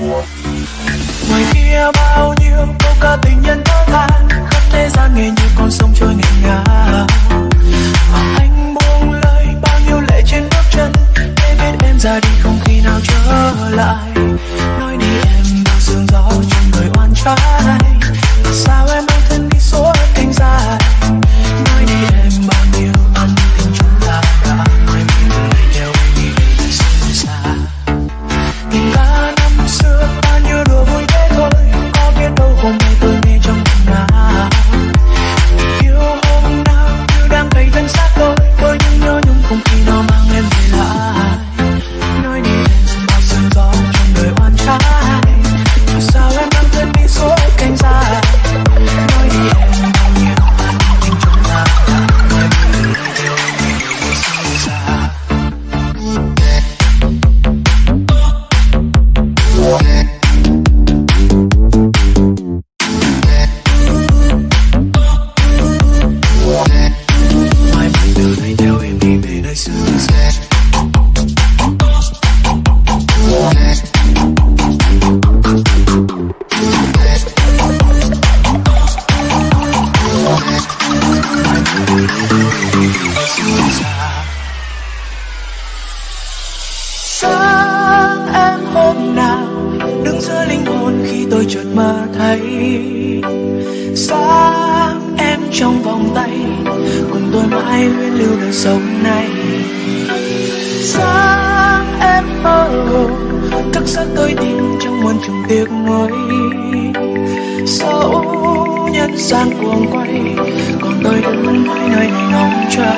ngoài kia bao nhiêu câu ca tình nhân thơ than khắp thế gian nghe như con sông trôi nghẹn ngào. Anh buông lời bao nhiêu lệ trên bước chân, để biết em ra đi không sáng em hôm nào đứng giữa linh hồn khi tôi chợt mơ thấy. Sáng em trong vòng tay cùng tôi mãi luôn lưu đời sống này. Sáng em mơ hồ, thức giấc tôi tìm trong muôn trùng tiếc nuối. Sâu nhân gian cuồng quay, còn tôi đứng mãi nơi này ngóng chờ.